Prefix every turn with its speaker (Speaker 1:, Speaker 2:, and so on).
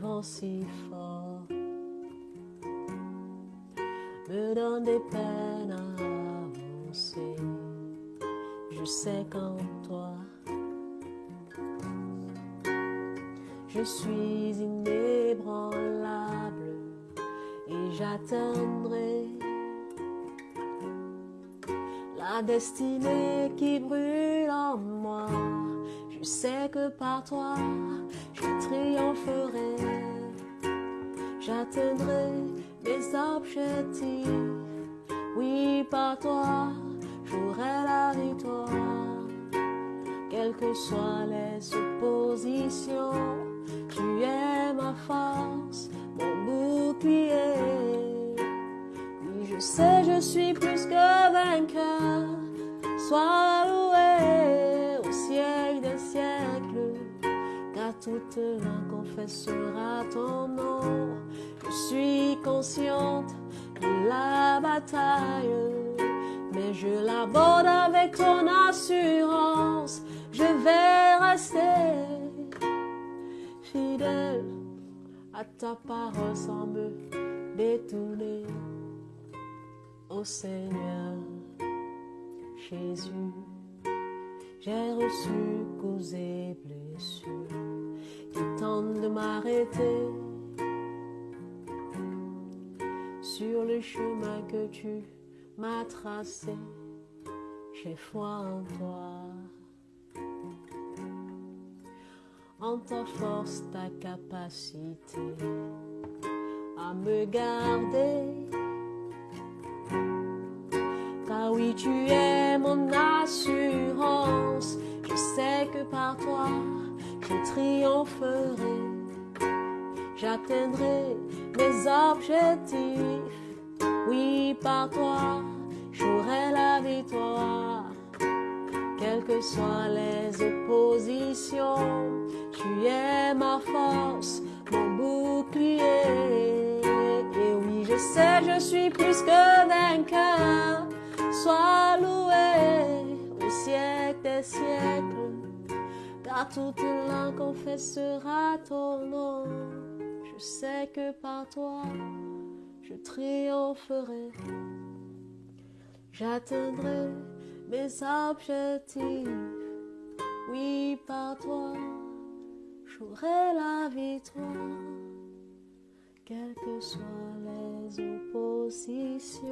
Speaker 1: vent si fort me donne des peines à avancer. Je sais qu'en toi, je suis inébranlable et j'atteindrai la destinée qui brûle en moi. Je sais que par toi, je triompherai. J'atteindrai mes objectifs. Oui, par toi, j'aurai la victoire. Quelles que soient les oppositions, tu es ma force, mon bouclier. Oui, je sais, je suis plus que vainqueur. Sois loué au siècle des siècles, toute langue confessera ton nom. Je suis consciente de la bataille, mais je l'aborde avec ton assurance. Je vais rester fidèle à ta parole sans me détourner. Ô Seigneur Jésus, j'ai reçu causes et blessures de m'arrêter sur le chemin que tu m'as tracé. J'ai foi en toi, en ta force, ta capacité à me garder. Car oui, tu es mon assurance. Je sais que par toi, je triompherai. J'atteindrai mes objectifs. Oui, par toi, j'aurai la victoire. Quelles que soient les oppositions, tu es ma force, mon bouclier. Et oui, je sais, je suis plus que vainqueur. Sois loué car toute langue confessera ton nom. Je sais que par toi, je triompherai. J'atteindrai mes objectifs. Oui, par toi, j'aurai la victoire, quelles que soient les oppositions.